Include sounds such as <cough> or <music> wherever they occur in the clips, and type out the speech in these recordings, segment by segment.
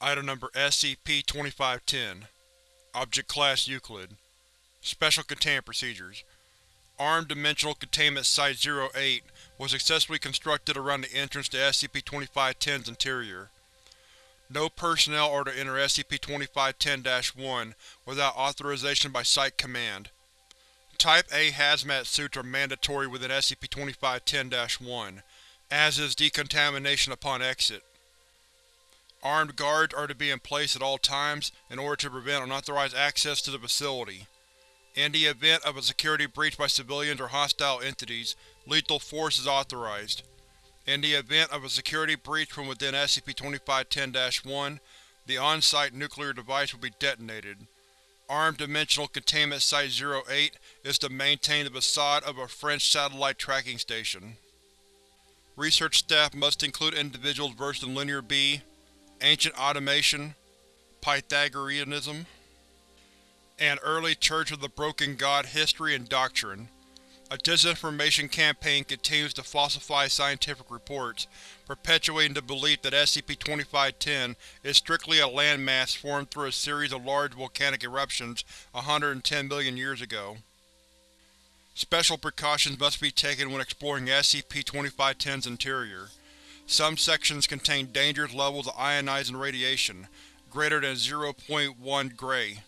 Item Number SCP-2510 Object Class Euclid Special Containment Procedures Armed Dimensional Containment Site-08 was successfully constructed around the entrance to SCP-2510's interior. No personnel are to enter SCP-2510-1 without authorization by Site Command. Type A hazmat suits are mandatory within SCP-2510-1, as is decontamination upon exit. Armed guards are to be in place at all times in order to prevent unauthorized access to the facility. In the event of a security breach by civilians or hostile entities, lethal force is authorized. In the event of a security breach from within SCP-2510-1, the on-site nuclear device will be detonated. Armed Dimensional Containment Site-08 is to maintain the facade of a French satellite tracking station. Research staff must include individuals versed in Linear B, Ancient Automation, Pythagoreanism, and early Church of the Broken God history and doctrine. A disinformation campaign continues to falsify scientific reports, perpetuating the belief that SCP-2510 is strictly a landmass formed through a series of large volcanic eruptions 110 million years ago. Special precautions must be taken when exploring SCP-2510's interior. Some sections contain dangerous levels of ionizing radiation, greater than 0.1 gray.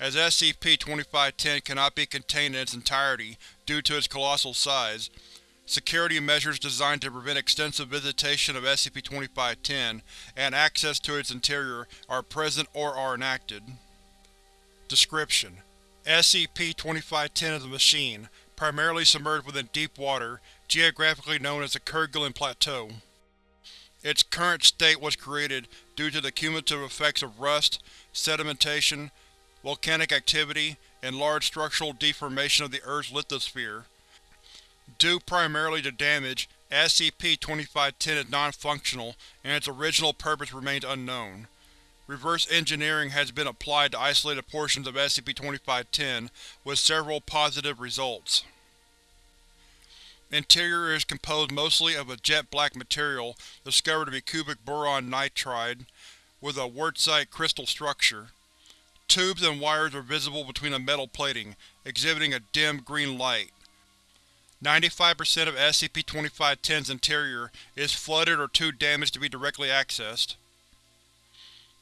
As SCP-2510 cannot be contained in its entirety due to its colossal size, security measures designed to prevent extensive visitation of SCP-2510 and access to its interior are present or are enacted. Description: SCP-2510 is a machine, primarily submerged within deep water, geographically known as the Kerguelen Plateau. Its current state was created due to the cumulative effects of rust, sedimentation, volcanic activity, and large structural deformation of the Earth's lithosphere. Due primarily to damage, SCP-2510 is non-functional and its original purpose remains unknown. Reverse engineering has been applied to isolated portions of SCP-2510, with several positive results. Interior is composed mostly of a jet-black material discovered to be cubic boron nitride, with a wurtzite crystal structure. Tubes and wires are visible between the metal plating, exhibiting a dim green light. 95% of SCP-2510's interior is flooded or too damaged to be directly accessed.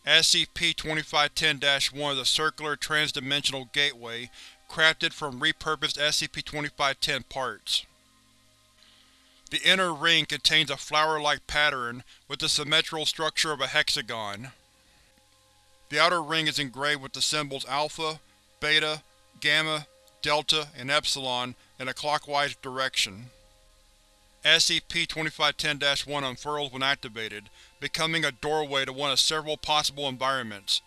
SCP-2510-1 is a circular trans-dimensional gateway crafted from repurposed SCP-2510 parts. The inner ring contains a flower-like pattern with the symmetrical structure of a hexagon. The outer ring is engraved with the symbols Alpha, Beta, Gamma, Delta, and Epsilon in a clockwise direction. SCP-2510-1 unfurls when activated, becoming a doorway to one of several possible environments.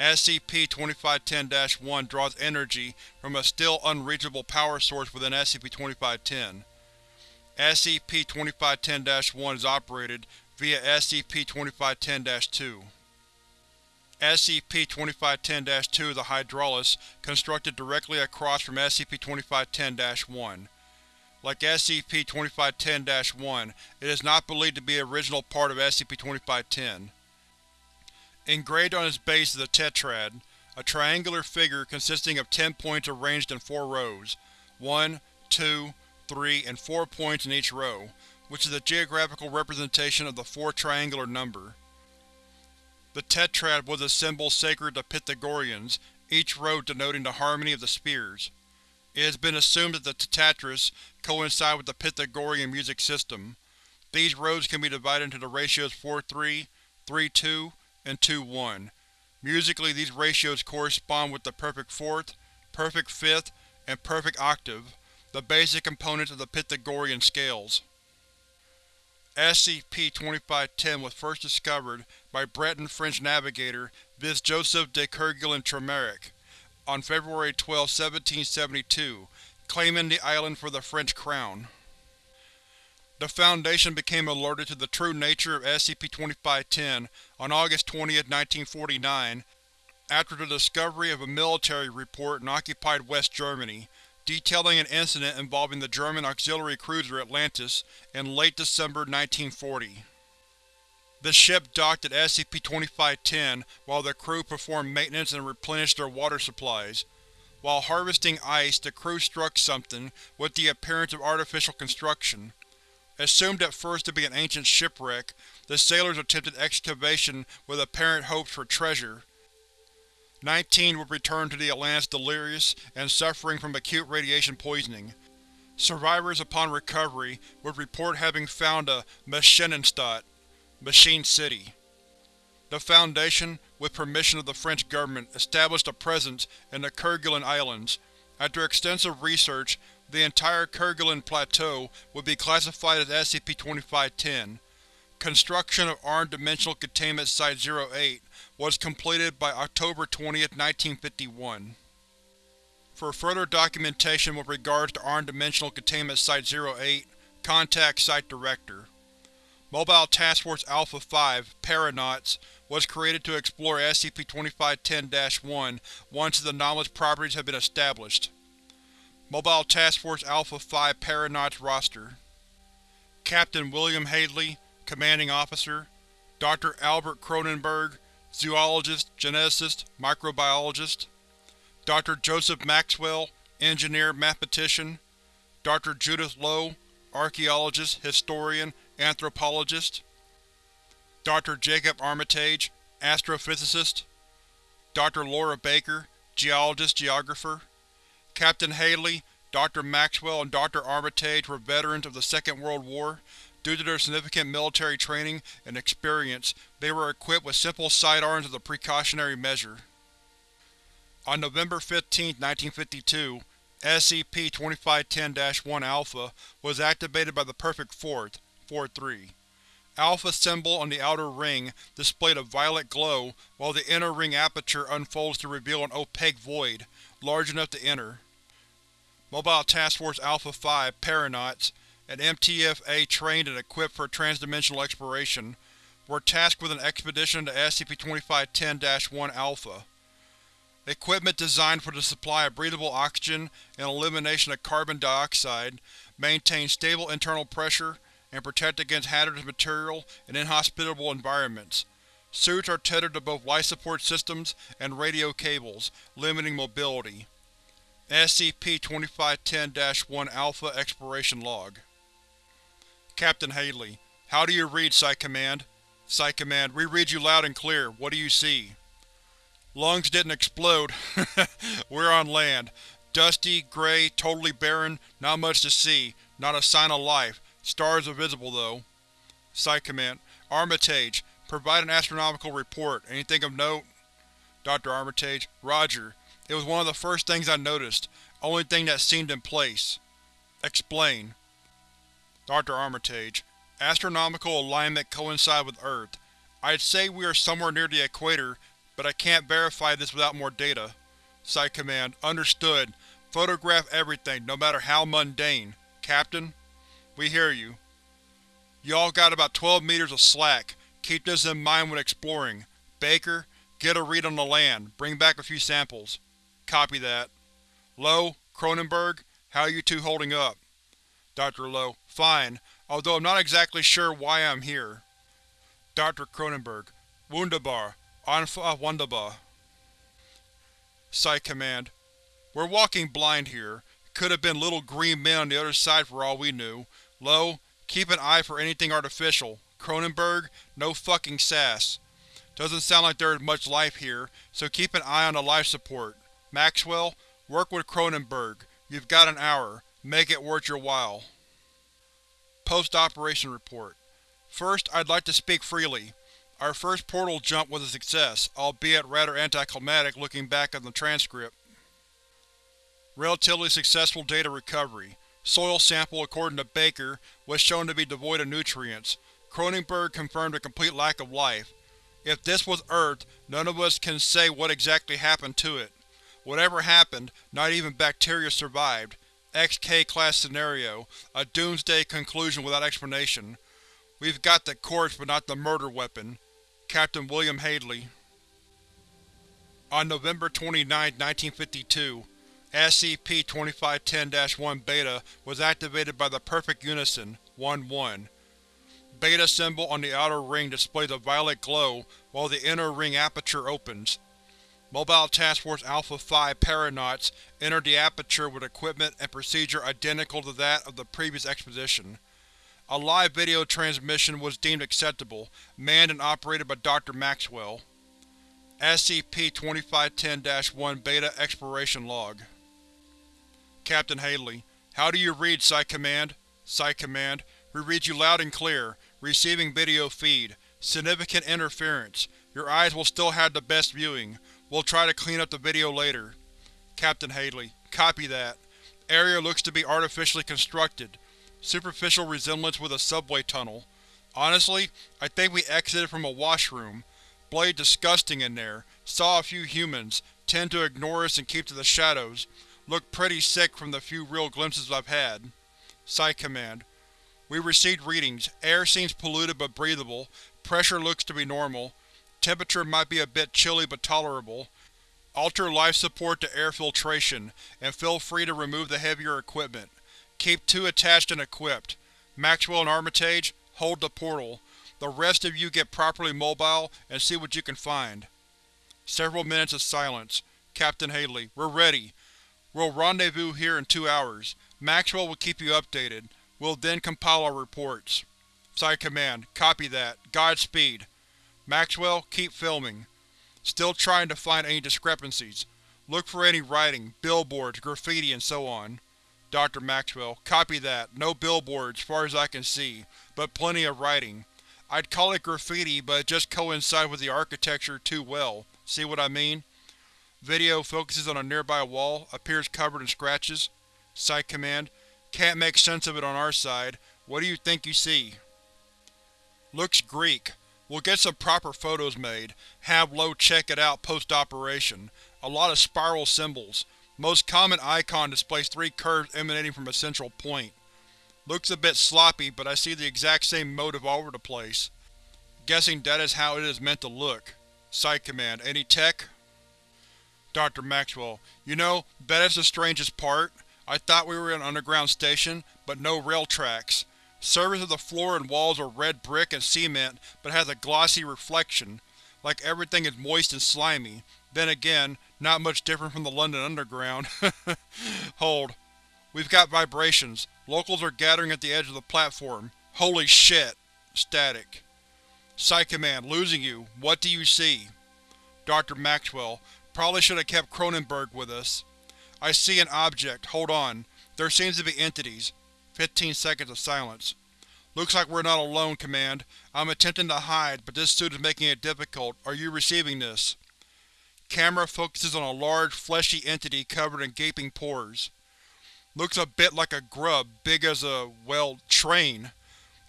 SCP-2510-1 draws energy from a still unreachable power source within SCP-2510. SCP-2510-1 is operated via SCP-2510-2. SCP-2510-2 is a hydraulis constructed directly across from SCP-2510-1. Like SCP-2510-1, it is not believed to be an original part of SCP-2510. Engraved on its base is a tetrad, a triangular figure consisting of ten points arranged in four rows, one, two, three, and four points in each row, which is a geographical representation of the four triangular number. The tetrad was a symbol sacred to Pythagoreans, each row denoting the harmony of the spheres. It has been assumed that the tetractys coincide with the Pythagorean music system. These rows can be divided into the ratios 4-3, 3-2, and 2-1. Musically, these ratios correspond with the perfect fourth, perfect fifth, and perfect octave, the basic components of the Pythagorean scales. SCP-2510 was first discovered by Breton French navigator Yves Joseph de Kerguelen-Tremarec on February 12, 1772, claiming the island for the French crown. The Foundation became alerted to the true nature of SCP-2510 on August 20, 1949, after the discovery of a military report in occupied West Germany, detailing an incident involving the German auxiliary cruiser Atlantis in late December 1940. The ship docked at SCP-2510 while the crew performed maintenance and replenished their water supplies. While harvesting ice, the crew struck something, with the appearance of artificial construction. Assumed at first to be an ancient shipwreck, the sailors attempted excavation with apparent hopes for treasure. Nineteen would return to the Atlantis delirious and suffering from acute radiation poisoning. Survivors upon recovery would report having found a Maschinenstadt Machine City. The Foundation, with permission of the French government, established a presence in the Kerguelen Islands. After extensive research, the entire Kerguelen Plateau would be classified as SCP-2510. Construction of Armed Dimensional Containment Site-08 was completed by October 20, 1951. For further documentation with regards to Armed Dimensional Containment Site-08, contact Site Director. Mobile Task Force Alpha-5, Paranauts, was created to explore SCP-2510-1 once the anomalous properties have been established. Mobile Task Force Alpha-5 Paranauts Roster Captain William Hadley, Commanding Officer Dr. Albert Cronenberg, Zoologist, Geneticist, Microbiologist Dr. Joseph Maxwell, Engineer, Mathematician Dr. Judith Lowe, Archaeologist, Historian, Anthropologist Dr. Jacob Armitage, Astrophysicist Dr. Laura Baker, Geologist, Geographer Captain Haley, Dr. Maxwell, and Dr. Armitage were veterans of the Second World War. Due to their significant military training and experience, they were equipped with simple sidearms as a precautionary measure. On November 15, 1952, SCP-2510-1 Alpha was activated by the Perfect Fourth, 4-3. Alpha symbol on the outer ring displayed a violet glow, while the inner ring aperture unfolds to reveal an opaque void, large enough to enter. Mobile Task Force Alpha-5 Paranauts, an MTF-A trained and equipped for transdimensional exploration, were tasked with an expedition to SCP-2510-1 Alpha. Equipment designed for the supply of breathable oxygen and elimination of carbon dioxide, maintain stable internal pressure, and protect against hazardous material and inhospitable environments. Suits are tethered to both life support systems and radio cables, limiting mobility. SCP-2510-1 Alpha Exploration Log Captain Haley, How do you read, Site Command? Site Command, we read you loud and clear. What do you see? Lungs didn't explode. <laughs> We're on land. Dusty, gray, totally barren, not much to see, not a sign of life. Stars are visible, though. Site Command. Armitage, provide an astronomical report. Anything of note? Dr. Armitage. Roger. It was one of the first things I noticed. Only thing that seemed in place. Explain. Dr. Armitage. Astronomical alignment coincide with Earth. I'd say we are somewhere near the equator, but I can't verify this without more data. Site Command. Understood. Photograph everything, no matter how mundane. Captain? We hear you. You all got about 12 meters of slack. Keep this in mind when exploring. Baker, get a read on the land. Bring back a few samples. Copy that. Lowe, Cronenberg, how are you two holding up? Dr. Lowe, fine, although I'm not exactly sure why I'm here. Dr. Cronenberg, Wunderbar, Einfach wunderbar. Site Command, We're walking blind here. Could have been little green men on the other side for all we knew. Lowe, keep an eye for anything artificial. Cronenberg, no fucking sass. Doesn't sound like there is much life here, so keep an eye on the life support. Maxwell, work with Cronenberg. You've got an hour. Make it worth your while. Post-operation report. First, I'd like to speak freely. Our first portal jump was a success, albeit rather anticlimactic looking back on the transcript. Relatively successful data recovery. Soil sample, according to Baker, was shown to be devoid of nutrients. Cronenberg confirmed a complete lack of life. If this was Earth, none of us can say what exactly happened to it. Whatever happened, not even bacteria survived. XK-class scenario, a doomsday conclusion without explanation. We've got the corpse but not the murder weapon. Captain William Hadley On November 29, 1952, SCP-2510-1 Beta was activated by the Perfect Unison 1-1. Beta symbol on the outer ring displays a violet glow while the inner ring aperture opens. Mobile Task Force Alpha-5 Paranauts entered the aperture with equipment and procedure identical to that of the previous expedition. A live video transmission was deemed acceptable, manned and operated by Dr. Maxwell. SCP-2510-1 Beta Exploration Log Captain Haley, How do you read, Site Command? Site Command, We read you loud and clear. Receiving video feed. Significant interference. Your eyes will still have the best viewing. We'll try to clean up the video later. Captain Haley, Copy that. Area looks to be artificially constructed. Superficial resemblance with a subway tunnel. Honestly, I think we exited from a washroom. Blade disgusting in there. Saw a few humans. Tend to ignore us and keep to the shadows. Look pretty sick from the few real glimpses I've had. Site Command. We received readings. Air seems polluted but breathable. Pressure looks to be normal. Temperature might be a bit chilly but tolerable. Alter life support to air filtration, and feel free to remove the heavier equipment. Keep two attached and equipped. Maxwell and Armitage, hold the portal. The rest of you get properly mobile and see what you can find. Several minutes of silence. Captain Haley, we're ready. We'll rendezvous here in two hours. Maxwell will keep you updated. We'll then compile our reports. Site Command, copy that. Godspeed. Maxwell, keep filming. Still trying to find any discrepancies. Look for any writing, billboards, graffiti, and so on. Dr. Maxwell, copy that. No billboards, far as I can see, but plenty of writing. I'd call it graffiti, but it just coincides with the architecture too well. See what I mean? Video focuses on a nearby wall, appears covered in scratches. Site Command, can't make sense of it on our side. What do you think you see? Looks Greek. We'll get some proper photos made. Have Lowe check it out post-operation. A lot of spiral symbols. Most common icon displays three curves emanating from a central point. Looks a bit sloppy, but I see the exact same motive all over the place. Guessing that is how it is meant to look. Site Command, any tech? Dr. Maxwell, you know, that is the strangest part. I thought we were in an underground station, but no rail tracks. Surface of the floor and walls are red brick and cement, but has a glossy reflection, like everything is moist and slimy. Then again, not much different from the London Underground. <laughs> Hold. We've got vibrations. Locals are gathering at the edge of the platform. Holy shit! Static. Site Command, losing you. What do you see? Dr. Maxwell, probably should have kept Cronenberg with us. I see an object. Hold on. There seems to be entities. Fifteen seconds of silence. Looks like we're not alone, Command. I'm attempting to hide, but this suit is making it difficult. Are you receiving this? Camera focuses on a large, fleshy entity covered in gaping pores. Looks a bit like a grub, big as a, well, train.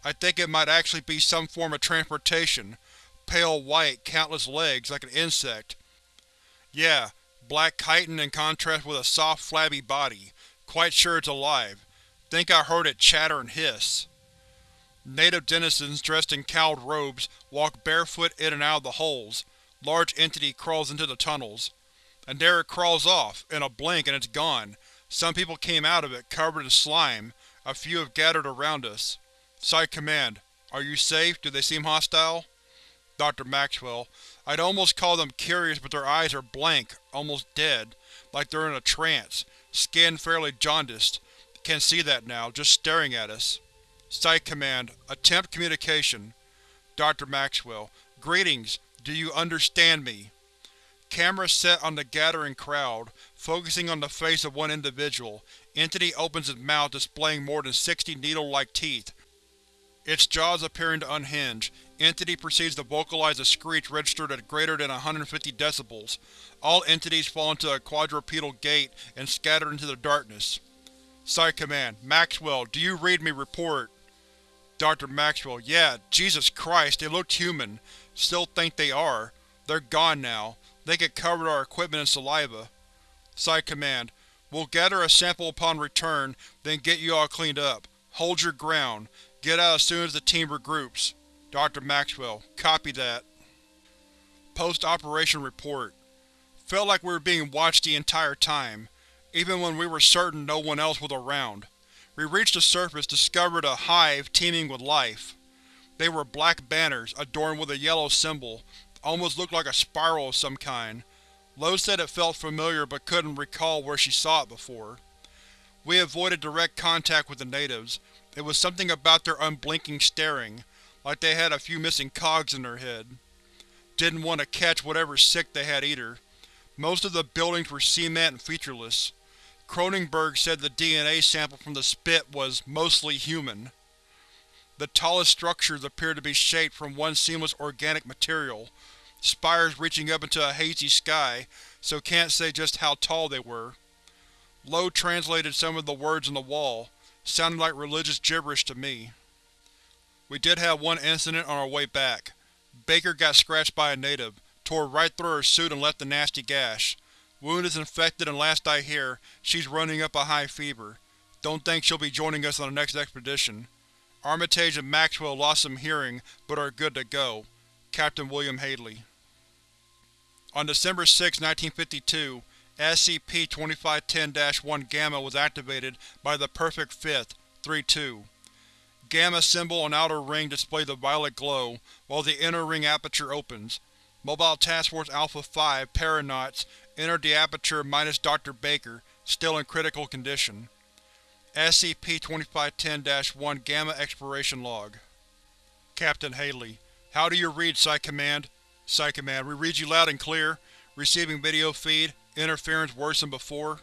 I think it might actually be some form of transportation. Pale white, countless legs, like an insect. Yeah, black chitin in contrast with a soft, flabby body. Quite sure it's alive. Think I heard it chatter and hiss. Native denizens dressed in cowled robes walk barefoot in and out of the holes. Large entity crawls into the tunnels. And there it crawls off, in a blink and it's gone. Some people came out of it, covered in slime. A few have gathered around us. Site Command. Are you safe? Do they seem hostile? Dr. Maxwell. I'd almost call them curious, but their eyes are blank, almost dead, like they're in a trance. Skin fairly jaundiced. Can see that now, just staring at us. Site Command. Attempt communication. Dr. Maxwell. Greetings. Do you understand me? Camera set on the gathering crowd, focusing on the face of one individual. Entity opens its mouth displaying more than 60 needle-like teeth. Its jaws appearing to unhinge. Entity proceeds to vocalize a screech registered at greater than 150 decibels. All entities fall into a quadrupedal gait and scatter into the darkness. Site Command. Maxwell, do you read me? Report. Dr. Maxwell. Yeah, Jesus Christ, they looked human. Still think they are. They're gone now. They could cover our equipment in saliva. Site Command. We'll gather a sample upon return, then get you all cleaned up. Hold your ground. Get out as soon as the team regroups. Dr. Maxwell. Copy that. Post-operation report. Felt like we were being watched the entire time, even when we were certain no one else was around. We reached the surface, discovered a hive teeming with life. They were black banners, adorned with a yellow symbol, almost looked like a spiral of some kind. Lowe said it felt familiar but couldn't recall where she saw it before. We avoided direct contact with the natives. It was something about their unblinking staring, like they had a few missing cogs in their head. Didn't want to catch whatever sick they had either. Most of the buildings were cement and featureless. Cronenberg said the DNA sample from the spit was mostly human. The tallest structures appeared to be shaped from one seamless organic material, spires reaching up into a hazy sky, so can't say just how tall they were. Lowe translated some of the words on the wall, sounding like religious gibberish to me. We did have one incident on our way back. Baker got scratched by a native, tore right through her suit and left a nasty gash. Wound is infected and last I hear, she's running up a high fever. Don't think she'll be joining us on the next expedition. Armitage and Maxwell lost some hearing, but are good to go. Captain William Hadley On December 6, 1952, SCP-2510-1 Gamma was activated by the Perfect Fifth, 3-2. Gamma symbol on outer ring displays the violet glow, while the inner ring aperture opens. Mobile Task Force Alpha-5 Paranauts entered the aperture minus Dr. Baker, still in critical condition. SCP-2510-1 Gamma Exploration Log Captain Haley How do you read, Site Command? Site Command, we read you loud and clear. Receiving video feed. Interference worse than before.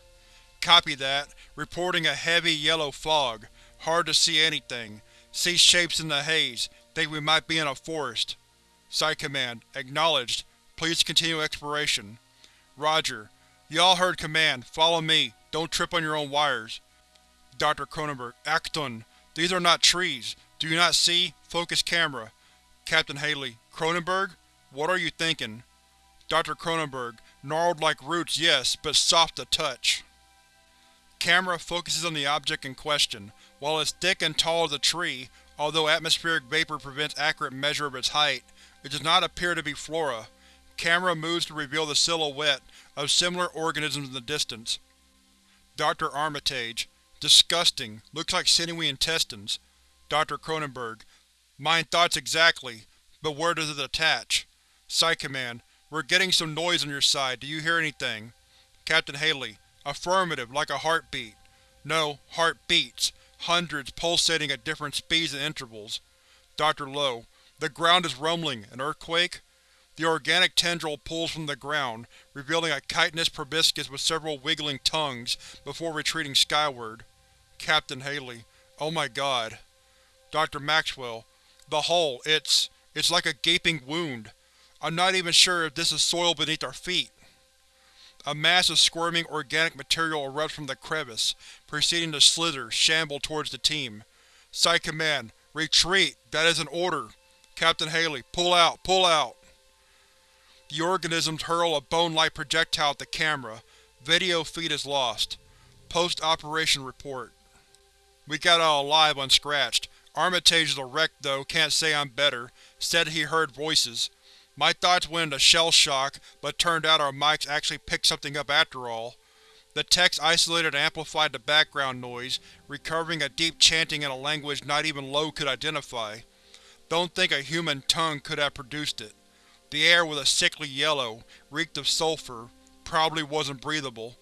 Copy that. Reporting a heavy yellow fog. Hard to see anything. See shapes in the haze. Think we might be in a forest. Site Command. Acknowledged. Please continue exploration. Roger. You all heard command. Follow me. Don't trip on your own wires. Dr. Cronenberg. Acton. These are not trees. Do you not see? Focus camera. Captain Hadley. Cronenberg? What are you thinking? Dr. Cronenberg. Gnarled like roots, yes, but soft to touch. Camera focuses on the object in question. While it's thick and tall as a tree, although atmospheric vapor prevents accurate measure of its height, it does not appear to be flora. Camera moves to reveal the silhouette of similar organisms in the distance. Dr. Armitage. Disgusting. Looks like sinewy intestines. Dr. Cronenberg. Mine thoughts exactly, but where does it attach? Site Command. We're getting some noise on your side. Do you hear anything? Captain Haley. Affirmative, like a heartbeat. No, heartbeats. Hundreds, pulsating at different speeds and intervals. Dr. Lowe. The ground is rumbling. An earthquake? The organic tendril pulls from the ground, revealing a chitinous proboscis with several wiggling tongues, before retreating skyward. Captain Hadley. Oh my god. Dr. Maxwell. The hole, it's… it's like a gaping wound. I'm not even sure if this is soil beneath our feet. A mass of squirming organic material erupts from the crevice, proceeding to slither, shamble towards the team. Site Command, retreat! That is an order! Captain Haley, pull out, pull out! The organisms hurl a bone-like projectile at the camera. Video feed is lost. Post-operation report. We got out alive unscratched. Armitage is a wreck though, can't say I'm better. Said he heard voices. My thoughts went into shell shock, but turned out our mics actually picked something up after all. The text isolated and amplified the background noise, recovering a deep chanting in a language not even Lowe could identify. Don't think a human tongue could have produced it. The air was a sickly yellow, reeked of sulfur, probably wasn't breathable.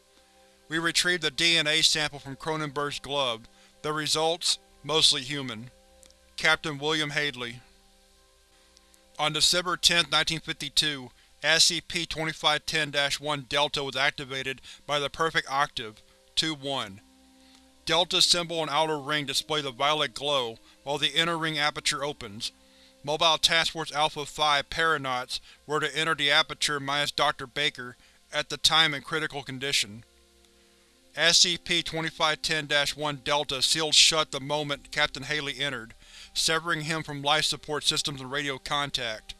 We retrieved a DNA sample from Cronenberg's glove. The results? Mostly human. Captain William Hadley on December 10, 1952, SCP-2510-1 Delta was activated by the Perfect Octave, 2-1. Delta's symbol and outer ring display the violet glow, while the inner ring aperture opens. Mobile Task Force Alpha-5 Paranauts were to enter the aperture minus Dr. Baker, at the time in critical condition. SCP-2510-1 Delta sealed shut the moment Captain Haley entered, severing him from life support systems and radio contact.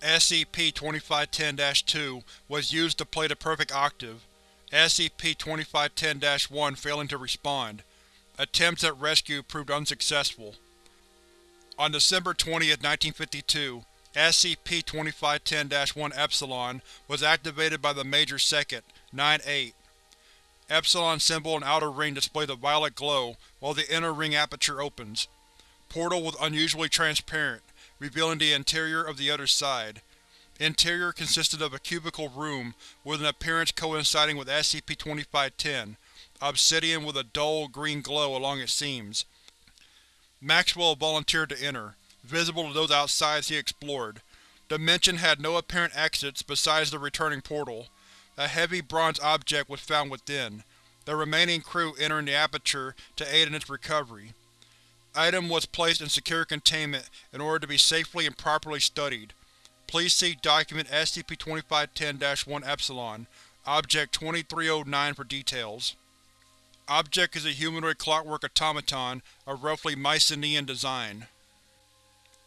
SCP-2510-2 was used to play the perfect octave, SCP-2510-1 failing to respond. Attempts at rescue proved unsuccessful. On December 20, 1952, SCP-2510-1 Epsilon was activated by the Major Second, 9-8. Epsilon symbol and outer ring display the violet glow, while the inner ring aperture opens. Portal was unusually transparent, revealing the interior of the other side. Interior consisted of a cubical room with an appearance coinciding with SCP-2510, obsidian with a dull, green glow along its seams. Maxwell volunteered to enter, visible to those outside as he explored. The Dimension had no apparent exits besides the returning portal. A heavy bronze object was found within, the remaining crew entering the aperture to aid in its recovery. Item was placed in secure containment in order to be safely and properly studied. Please see Document SCP-2510-1 Epsilon, Object 2309 for details. Object is a humanoid clockwork automaton of roughly Mycenaean design.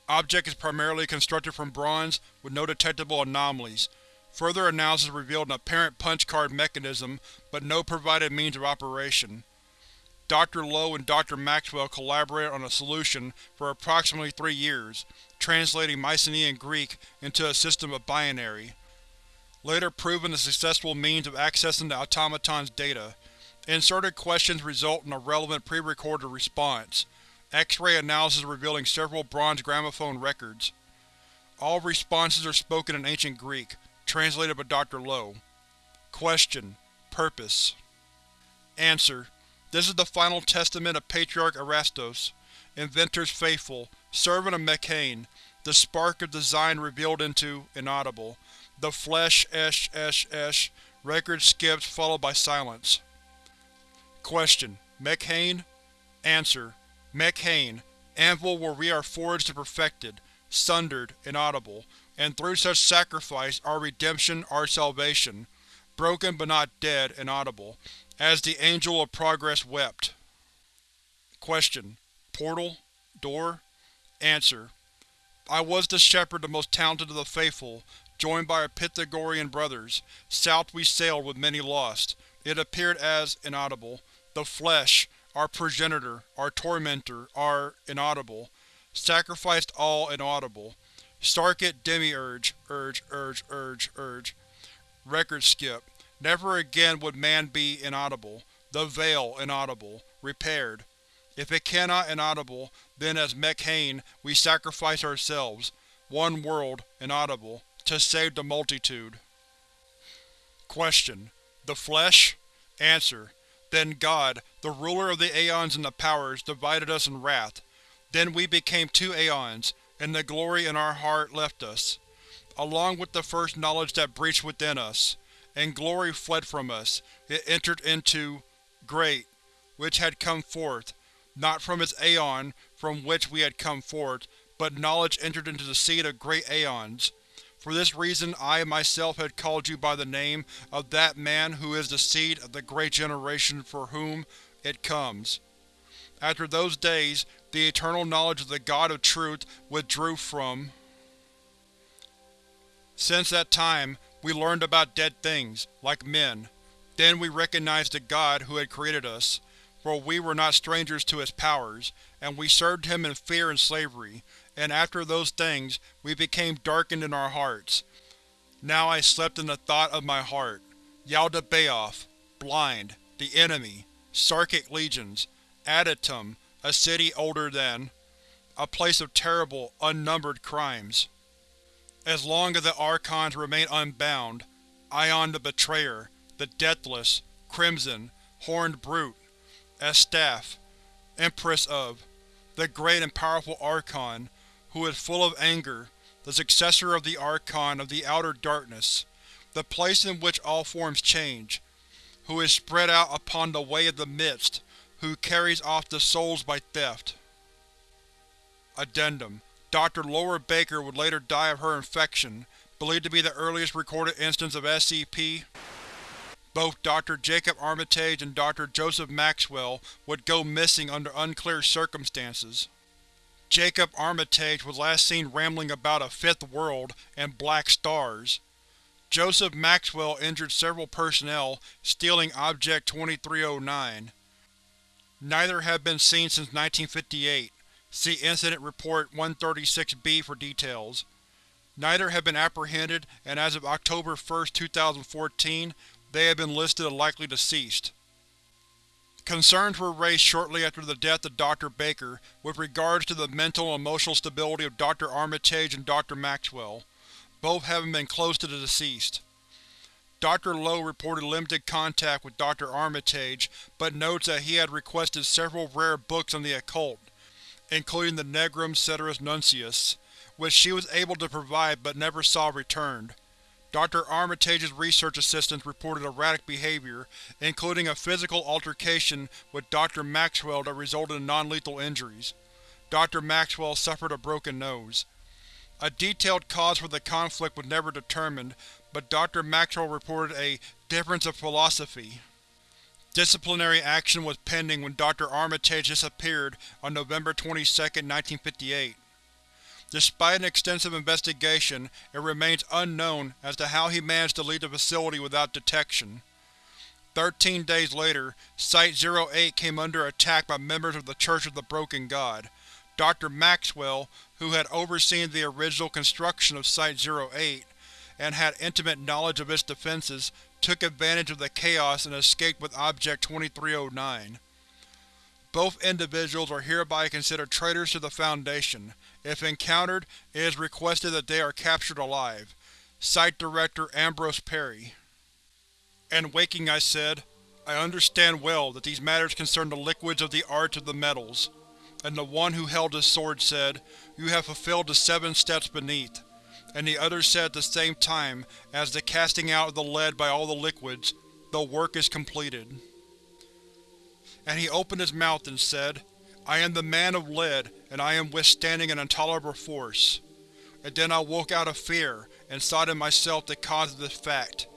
Object is primarily constructed from bronze, with no detectable anomalies. Further analysis revealed an apparent punch-card mechanism, but no provided means of operation. Dr. Lowe and Dr. Maxwell collaborated on a solution for approximately three years, translating Mycenaean Greek into a system of binary, later proven a successful means of accessing the automaton's data. Inserted questions result in a relevant pre-recorded response. X-ray analysis revealing several bronze gramophone records. All responses are spoken in Ancient Greek, translated by Dr. Lowe. Question: Purpose Answer: This is the final testament of Patriarch Erastos, Inventor's faithful, servant of Mekhane, the spark of design revealed into Inaudible. The flesh esh esh esh. Record skips, followed by silence. Question: Mekhane Answer: Mekhane, anvil where we are forged and perfected, sundered, inaudible, and through such sacrifice our redemption, our salvation, broken but not dead, inaudible, as the Angel of Progress wept. Question: Portal? Door? Answer: I was the shepherd the most talented of the faithful, joined by our Pythagorean brothers. South we sailed with many lost. It appeared as, inaudible, the flesh, our progenitor, our tormentor, our inaudible, sacrificed all inaudible. Sarkic demiurge, urge, urge, urge, urge. Record skip. Never again would man be inaudible. The veil inaudible. Repaired. If it cannot inaudible, then as Mekhane we sacrifice ourselves, one world, inaudible, to save the multitude. Question: The flesh? Answer: then God, the ruler of the Aeons and the Powers, divided us in wrath. Then we became two Aeons, and the glory in our heart left us, along with the first knowledge that breached within us. And glory fled from us, it entered into Great, which had come forth, not from its Aeon from which we had come forth, but knowledge entered into the seed of great Aeons. For this reason I myself had called you by the name of that man who is the seed of the great generation for whom it comes. After those days, the eternal knowledge of the God of Truth withdrew from. Since that time, we learned about dead things, like men. Then we recognized the God who had created us, for we were not strangers to his powers, and we served him in fear and slavery, and after those things we became darkened in our hearts. Now I slept in the thought of my heart. Yaldabaoth, blind, the enemy, Sarkic legions, Adytum, a city older than, a place of terrible, unnumbered crimes. As long as the Archons remain unbound, Ion the Betrayer, the Deathless, Crimson, Horned Brute, Estaf, Empress of, the great and powerful Archon, who is full of anger, the successor of the Archon of the Outer Darkness, the place in which all forms change, who is spread out upon the way of the Midst, who carries off the souls by theft. Addendum Dr. Laura Baker would later die of her infection, believed to be the earliest recorded instance of SCP. Both Dr. Jacob Armitage and Dr. Joseph Maxwell would go missing under unclear circumstances. Jacob Armitage was last seen rambling about a fifth world and black stars. Joseph Maxwell injured several personnel, stealing Object 2309. Neither have been seen since 1958. See Incident Report 136-B for details. Neither have been apprehended, and as of October 1, 2014, they have been listed as likely deceased. Concerns were raised shortly after the death of Dr. Baker with regards to the mental and emotional stability of Dr. Armitage and Dr. Maxwell, both having been close to the deceased. Dr. Lowe reported limited contact with Dr. Armitage, but notes that he had requested several rare books on the occult, including the Negrum Ceteris Nuncius, which she was able to provide but never saw returned. Dr. Armitage's research assistants reported erratic behavior, including a physical altercation with Dr. Maxwell that resulted in non-lethal injuries. Dr. Maxwell suffered a broken nose. A detailed cause for the conflict was never determined, but Dr. Maxwell reported a difference of philosophy. Disciplinary action was pending when Dr. Armitage disappeared on November 22, 1958. Despite an extensive investigation, it remains unknown as to how he managed to leave the facility without detection. Thirteen days later, Site-08 came under attack by members of the Church of the Broken God. Dr. Maxwell, who had overseen the original construction of Site-08, and had intimate knowledge of its defenses, took advantage of the chaos and escaped with Object-2309. Both individuals are hereby considered traitors to the Foundation. If encountered, it is requested that they are captured alive. Site Director Ambrose Perry And waking I said, I understand well that these matters concern the liquids of the arts of the metals. And the one who held his sword said, You have fulfilled the seven steps beneath and the other said at the same time, as the casting out of the lead by all the liquids, the work is completed. And he opened his mouth and said, I am the man of lead, and I am withstanding an intolerable force. And then I woke out of fear, and saw in myself the cause of this fact.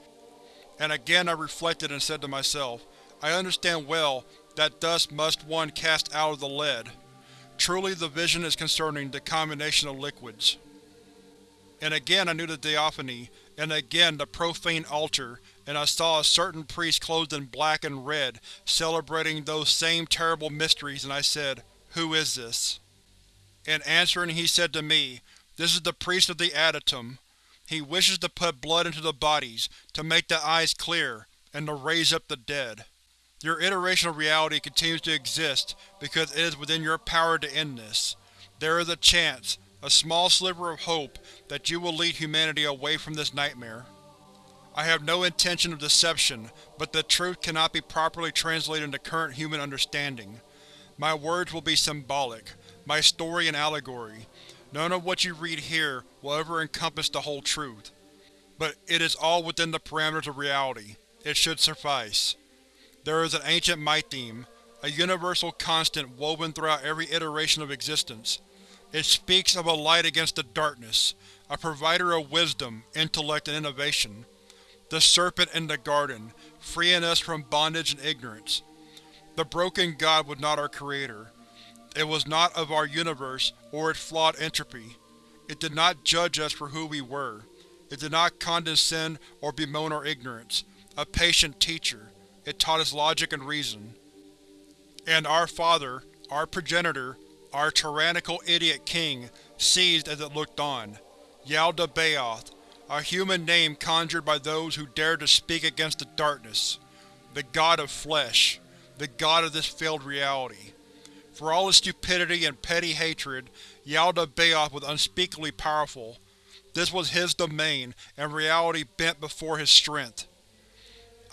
And again I reflected and said to myself, I understand well that thus must one cast out of the lead. Truly the vision is concerning the combination of liquids. And again I knew the Theophany, and again the profane altar, and I saw a certain priest clothed in black and red, celebrating those same terrible mysteries, and I said, Who is this? In answering he said to me, This is the priest of the Adytum. He wishes to put blood into the bodies, to make the eyes clear, and to raise up the dead. Your iteration of reality continues to exist because it is within your power to end this. There is a chance, a small sliver of hope, that you will lead humanity away from this nightmare. I have no intention of deception, but the truth cannot be properly translated into current human understanding. My words will be symbolic, my story an allegory. None of what you read here will ever encompass the whole truth. But it is all within the parameters of reality. It should suffice. There is an ancient mytheme, a universal constant woven throughout every iteration of existence. It speaks of a light against the darkness, a provider of wisdom, intellect, and innovation. The serpent in the garden, freeing us from bondage and ignorance. The broken God was not our creator. It was not of our universe or its flawed entropy. It did not judge us for who we were. It did not condescend or bemoan our ignorance. A patient teacher, it taught us logic and reason. And our father, our progenitor, our tyrannical idiot king seized as it looked on. Yaldabaoth, a human name conjured by those who dared to speak against the darkness. The god of flesh. The god of this failed reality. For all his stupidity and petty hatred, Yaldabaoth was unspeakably powerful. This was his domain, and reality bent before his strength.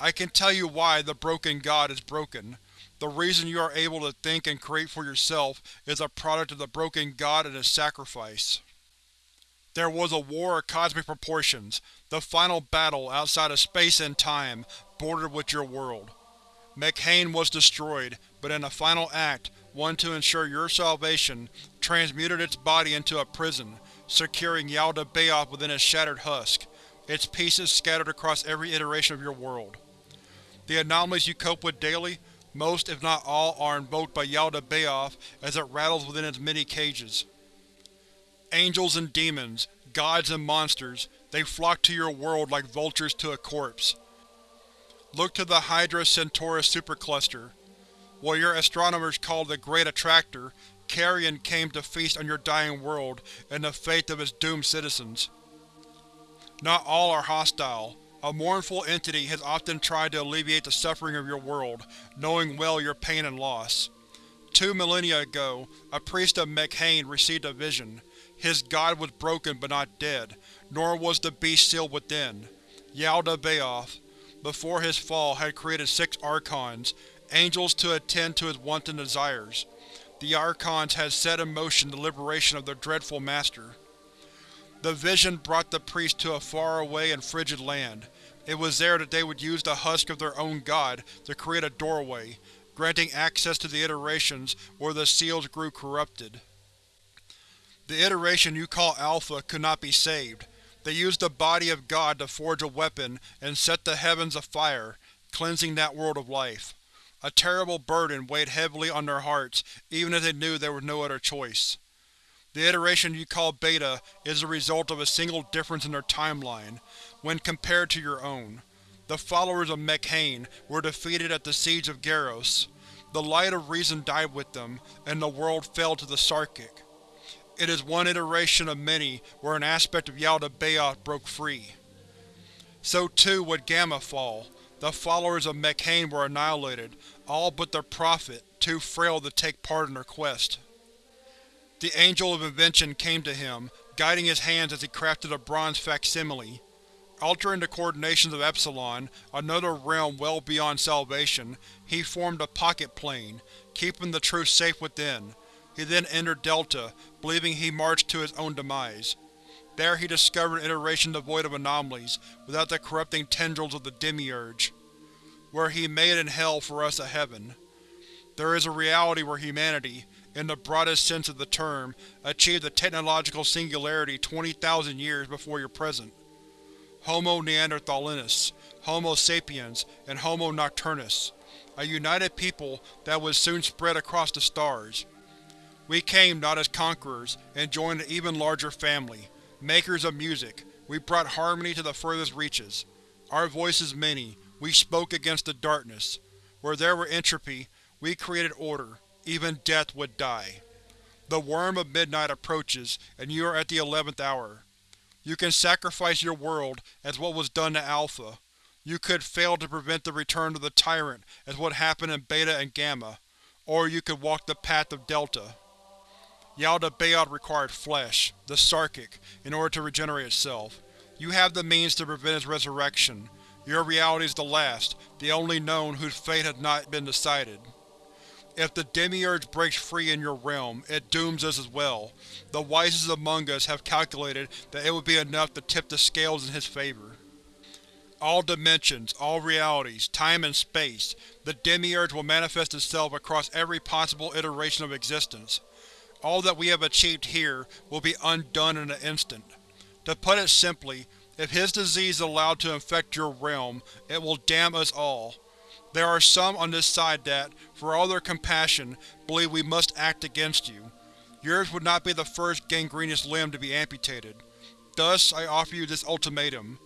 I can tell you why the broken god is broken. The reason you are able to think and create for yourself is a product of the broken god and his sacrifice. There was a war of cosmic proportions, the final battle outside of space and time, bordered with your world. Mekhane was destroyed, but in a final act, one to ensure your salvation, transmuted its body into a prison, securing Yaldabaoth within its shattered husk, its pieces scattered across every iteration of your world. The anomalies you cope with daily most, if not all, are invoked by Yaldabaoth as it rattles within its many cages. Angels and demons, gods and monsters, they flock to your world like vultures to a corpse. Look to the Hydra Centaurus supercluster. What your astronomers call the Great Attractor, Carrion came to feast on your dying world and the fate of its doomed citizens. Not all are hostile. A mournful entity has often tried to alleviate the suffering of your world, knowing well your pain and loss. Two millennia ago, a priest of Mekhane received a vision. His god was broken but not dead, nor was the beast sealed within. Yaldabaoth, before his fall, had created six Archons, angels to attend to his wanton desires. The Archons had set in motion the liberation of their dreadful master. The vision brought the priest to a faraway and frigid land. It was there that they would use the husk of their own god to create a doorway, granting access to the iterations where the seals grew corrupted. The iteration you call Alpha could not be saved. They used the body of God to forge a weapon and set the heavens afire, cleansing that world of life. A terrible burden weighed heavily on their hearts, even as they knew there was no other choice. The iteration you call Beta is the result of a single difference in their timeline, when compared to your own. The followers of Mekhane were defeated at the Siege of Garros. The light of reason died with them, and the world fell to the Sarkic. It is one iteration of many where an aspect of Yaldabaoth broke free. So too would Gamma fall. The followers of Mekhane were annihilated, all but their prophet, too frail to take part in their quest. The Angel of Invention came to him, guiding his hands as he crafted a bronze facsimile. Altering the coordinations of Epsilon, another realm well beyond salvation, he formed a pocket plane, keeping the truth safe within. He then entered Delta, believing he marched to his own demise. There he discovered an iteration devoid of anomalies, without the corrupting tendrils of the Demiurge. Where he made in Hell for us a heaven. There is a reality where humanity, in the broadest sense of the term, achieved a technological singularity 20,000 years before your present. Homo neanderthalensis, Homo sapiens, and Homo nocturnus, a united people that would soon spread across the stars. We came not as conquerors, and joined an even larger family, makers of music. We brought harmony to the furthest reaches. Our voices many, we spoke against the darkness. Where there were entropy, we created order. Even death would die. The worm of midnight approaches, and you are at the eleventh hour. You can sacrifice your world, as what was done to Alpha. You could fail to prevent the return of the Tyrant, as what happened in Beta and Gamma. Or you could walk the path of Delta. Yaldabaoth required flesh, the Sarkic, in order to regenerate itself. You have the means to prevent its resurrection. Your reality is the last, the only known whose fate has not been decided. If the Demiurge breaks free in your realm, it dooms us as well. The wisest among us have calculated that it would be enough to tip the scales in his favor. All dimensions, all realities, time and space, the Demiurge will manifest itself across every possible iteration of existence. All that we have achieved here will be undone in an instant. To put it simply, if his disease is allowed to infect your realm, it will damn us all. There are some on this side that, for all their compassion, believe we must act against you. Yours would not be the first gangrenous limb to be amputated. Thus, I offer you this ultimatum.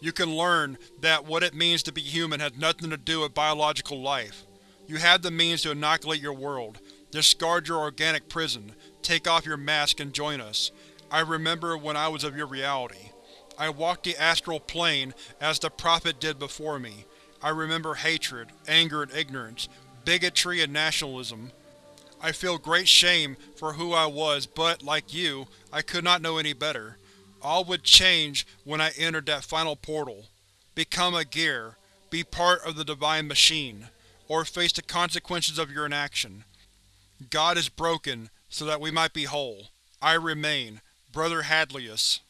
You can learn that what it means to be human has nothing to do with biological life. You have the means to inoculate your world, discard your organic prison, take off your mask and join us. I remember when I was of your reality. I walked the astral plane as the Prophet did before me. I remember hatred, anger and ignorance, bigotry and nationalism. I feel great shame for who I was but, like you, I could not know any better. All would change when I entered that final portal. Become a gear, be part of the divine machine, or face the consequences of your inaction. God is broken, so that we might be whole. I remain, Brother Hadlius.